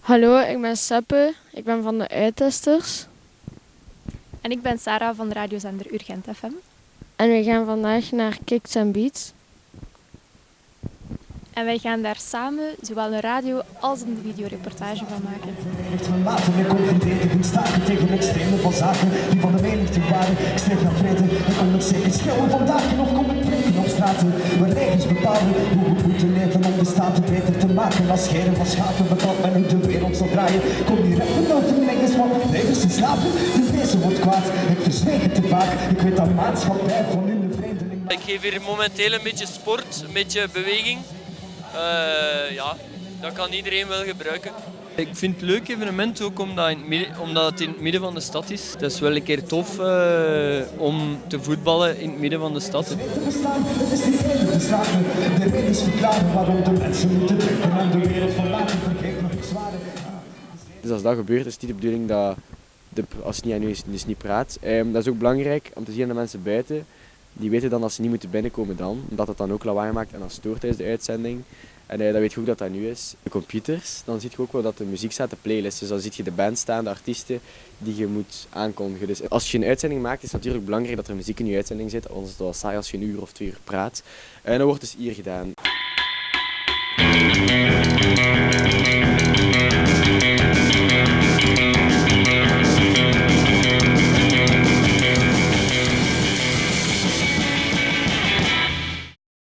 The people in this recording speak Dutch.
Hallo, ik ben Seppe. Ik ben van de Uittesters. En ik ben Sarah van de radiozender Urgent FM. En we gaan vandaag naar Kicks and Beats. En wij gaan daar samen zowel een radio- als een videoreportage van maken. We laten weer confronteren, staken tegen extreme van zaken die van de menigte waren. Ik streef naar vrede, ik kom het zeker schreeuwen vandaag nog kom ik straten. Waar regels bepalen hoe we moeten leven om de staten beter te maken. Als scheren van schapen betaalt men hoe de wereld zal draaien. Kom die rechten nou te mengen, want levens te slapen. De wezen wordt kwaad, ik verzweeg te vaak. Ik weet dat maatschappij van hun de vreemdeling Ik geef hier momenteel een beetje sport, een beetje beweging. Eh, ja, dat kan iedereen wel gebruiken. Ik vind het leuk evenement ook omdat, in het omdat het in het midden van de stad is. Het is wel een keer tof eh, om te voetballen in het midden van de stad. Het is niet. De reden is verklaren waarom de mensen moeten drinken en de wereld verlaten. Vergeet zwaarder. Dus als dat gebeurt, is het niet de bedoeling dat, de, als het niet aan u is, dus niet praat. Ehm, dat is ook belangrijk om te zien aan de mensen buiten. Die weten dan dat ze niet moeten binnenkomen dan, omdat het dan ook lawaai maakt en dat stoort tijdens de uitzending. En eh, dan weet je ook dat dat nu is. De computers, dan zie je ook wel dat de muziek staat, de playlist. Dus dan zie je de band staan, de artiesten die je moet aankondigen. Dus als je een uitzending maakt, is het natuurlijk belangrijk dat er muziek in je uitzending zit. Anders is het wel saai als je een uur of twee uur praat. En dat wordt dus hier gedaan.